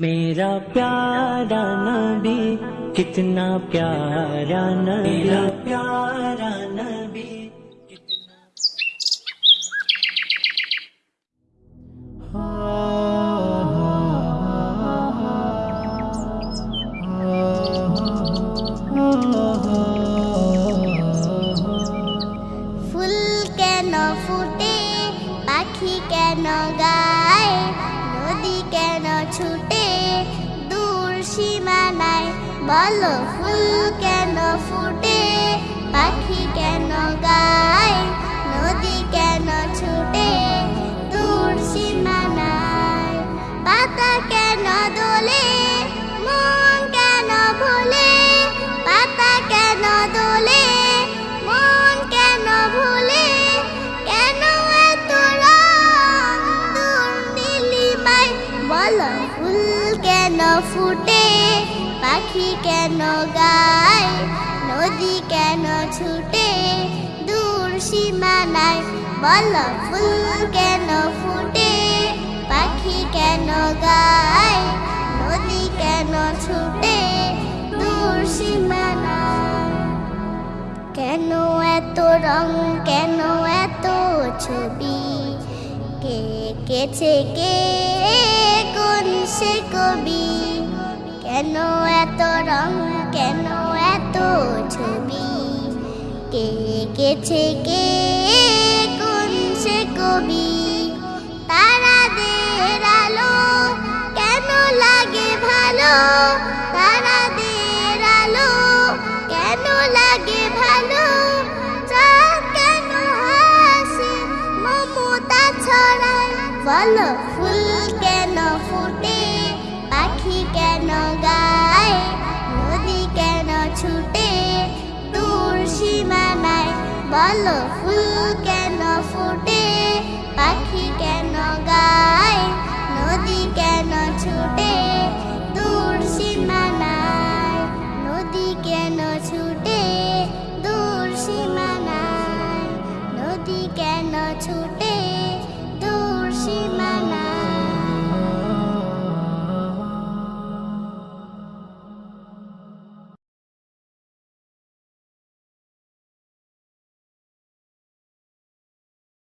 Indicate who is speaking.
Speaker 1: मेरा प्यारा नबी कितना प्यारा नबी मेरा प्यारा नबी कितना
Speaker 2: ফুল কেন ফুটে পাখি কেন গায় নদী কেন ছুটে দূর সীমানায় বলো ফুল কেন ফুটে ফুল কেন ফুটে? পাখি কেন গায়? নদী কেন ছুটে? দূর সীমানায় বল, ফুল কেন ফুটে? পাখি কেন গায়? নদী কেন ছুটে? দূর সীমানায় কেন এত রং? কেন এত ছবি? কে কেছে কে? সে কবি কেন এত রং? কেন এত ছবি? কে কেছে কে কোন সে কবি বলো ফুল কেন ফুটে? পাখি কেন গায়? নদী কেন ছুটে? দূর সীমানায় বল ফুল কেন ফুটে?